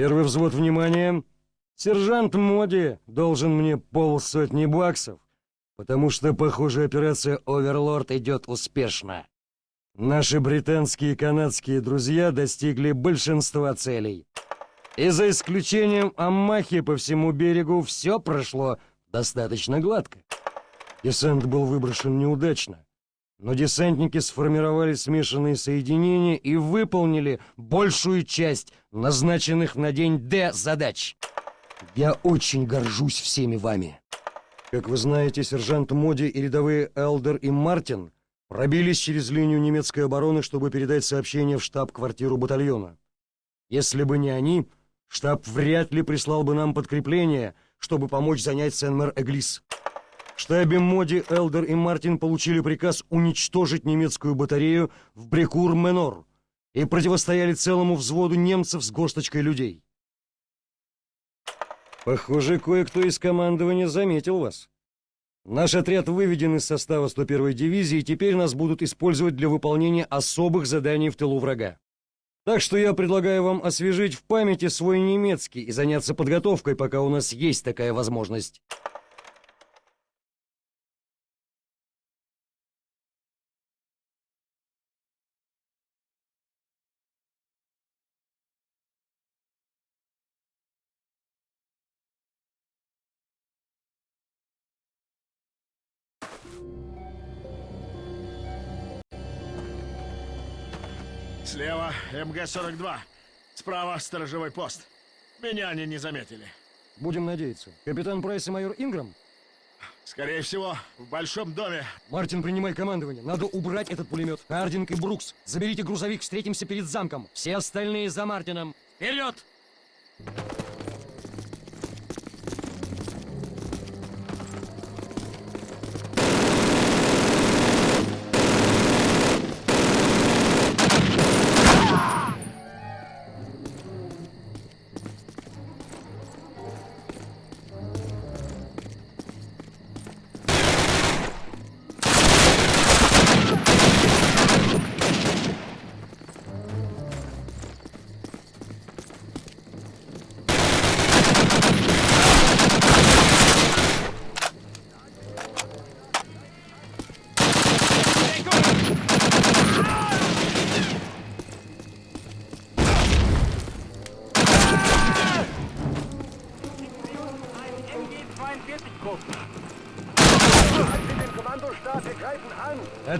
Первый взвод, внимания. Сержант Моди должен мне полсотни баксов, потому что, похоже, операция «Оверлорд» идет успешно. Наши британские и канадские друзья достигли большинства целей. И за исключением Аммахи по всему берегу все прошло достаточно гладко. Десант был выброшен неудачно, но десантники сформировали смешанные соединения и выполнили большую часть назначенных на день Д задач. Я очень горжусь всеми вами. Как вы знаете, сержант Моди и рядовые Элдер и Мартин пробились через линию немецкой обороны, чтобы передать сообщение в штаб-квартиру батальона. Если бы не они, штаб вряд ли прислал бы нам подкрепление, чтобы помочь занять Сен-Мэр-Эглис. Штабе Моди, Элдер и Мартин получили приказ уничтожить немецкую батарею в Брекур-Менор и противостояли целому взводу немцев с горсточкой людей. Похоже, кое-кто из командования заметил вас. Наш отряд выведен из состава 101-й дивизии, и теперь нас будут использовать для выполнения особых заданий в тылу врага. Так что я предлагаю вам освежить в памяти свой немецкий и заняться подготовкой, пока у нас есть такая возможность. МГ-42. Справа сторожевой пост. Меня они не заметили. Будем надеяться. Капитан Прайс и майор Инграм? Скорее всего, в большом доме. Мартин, принимай командование. Надо убрать этот пулемет. Хардинг и Брукс, заберите грузовик, встретимся перед замком. Все остальные за Мартином. Вперед! Ein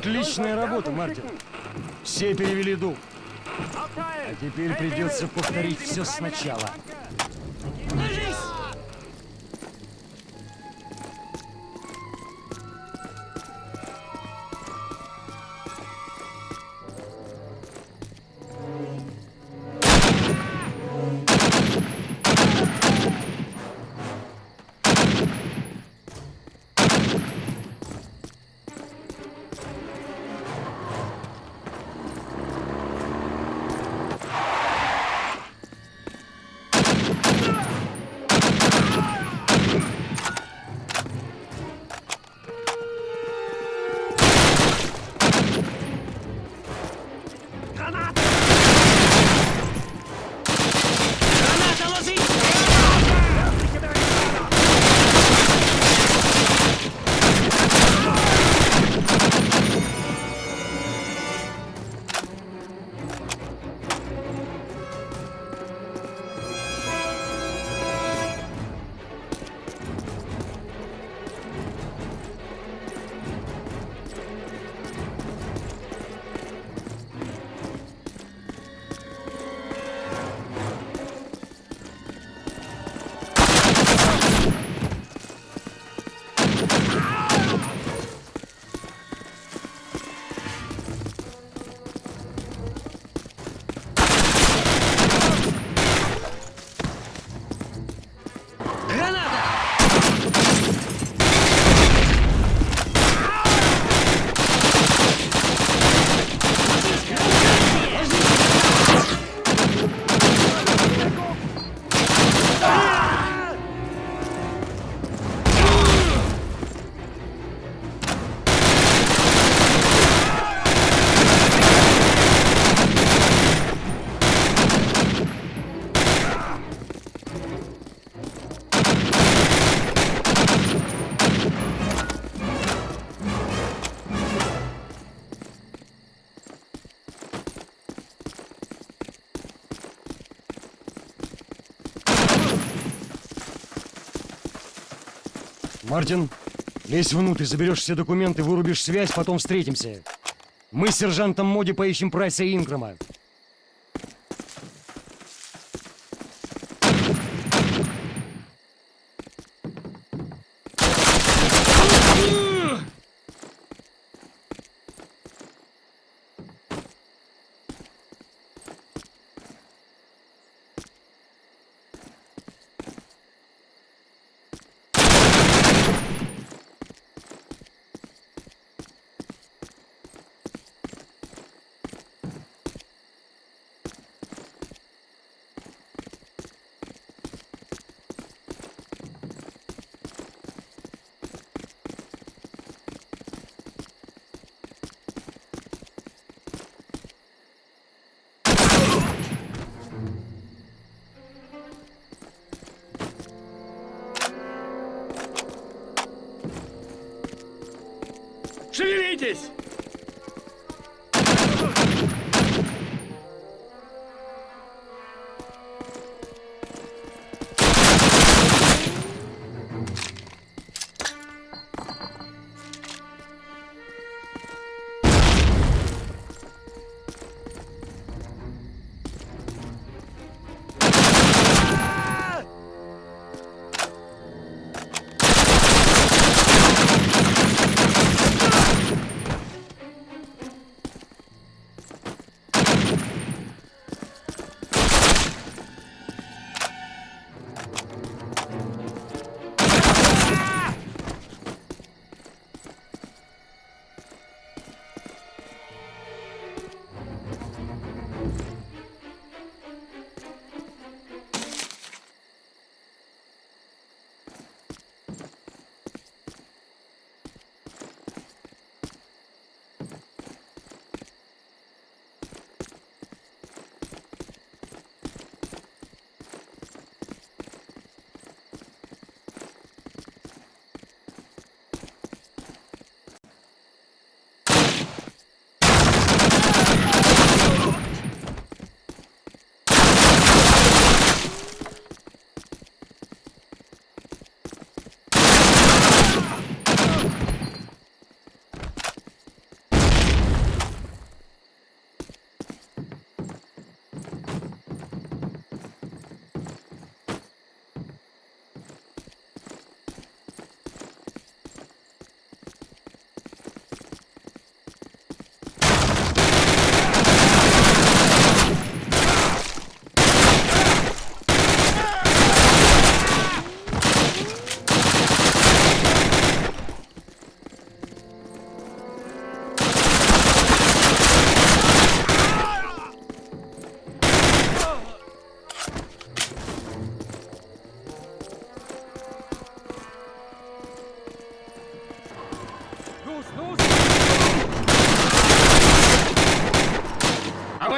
Отличная работа, Мартин. Все перевели дух. А теперь придется повторить все сначала. Мартин, лезь внутрь, заберешь все документы, вырубишь связь, потом встретимся. Мы с сержантом Моди поищем Прайса Инграма. Шевелитесь!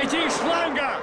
Обойти из шланга!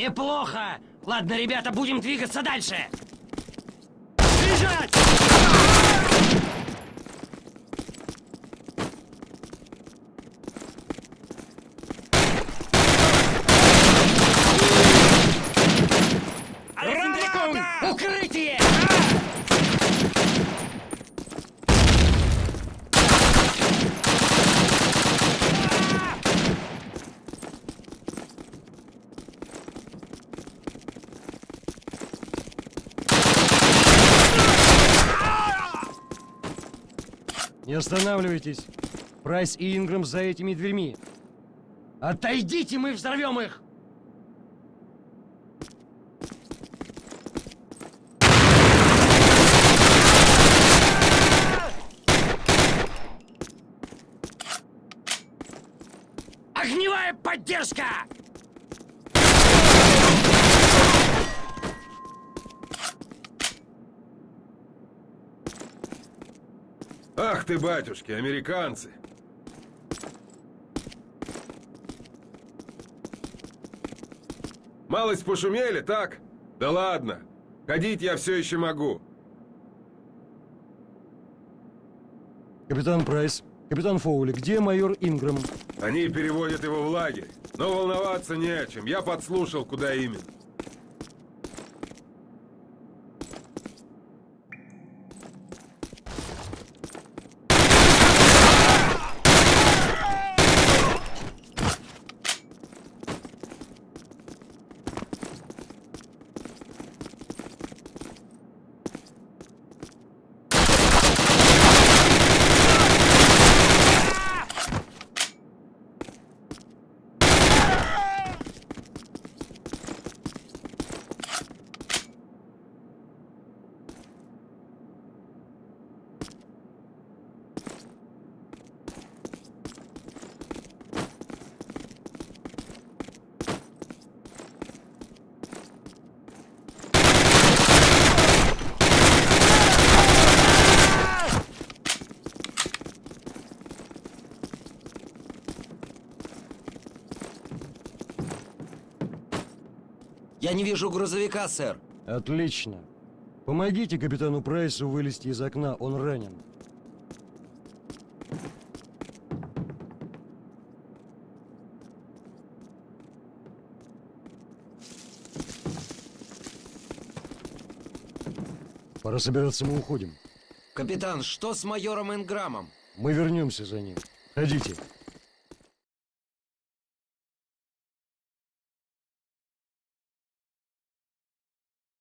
Неплохо! Ладно, ребята, будем двигаться дальше! Бежать! Не останавливайтесь. Прайс и Ингрэм за этими дверьми. Отойдите, мы взорвем их! Огневая поддержка! Ах ты, батюшки, американцы! Малость пошумели, так? Да ладно. Ходить я все еще могу. Капитан Прайс, капитан Фоули, где майор Ингрэм? Они переводят его в лагерь. Но волноваться не о чем. Я подслушал, куда именно. Я не вижу грузовика, сэр. Отлично. Помогите капитану Прайсу вылезти из окна, он ранен. Пора собираться, мы уходим. Капитан, что с майором Инграмом? Мы вернемся за ним. Ходите.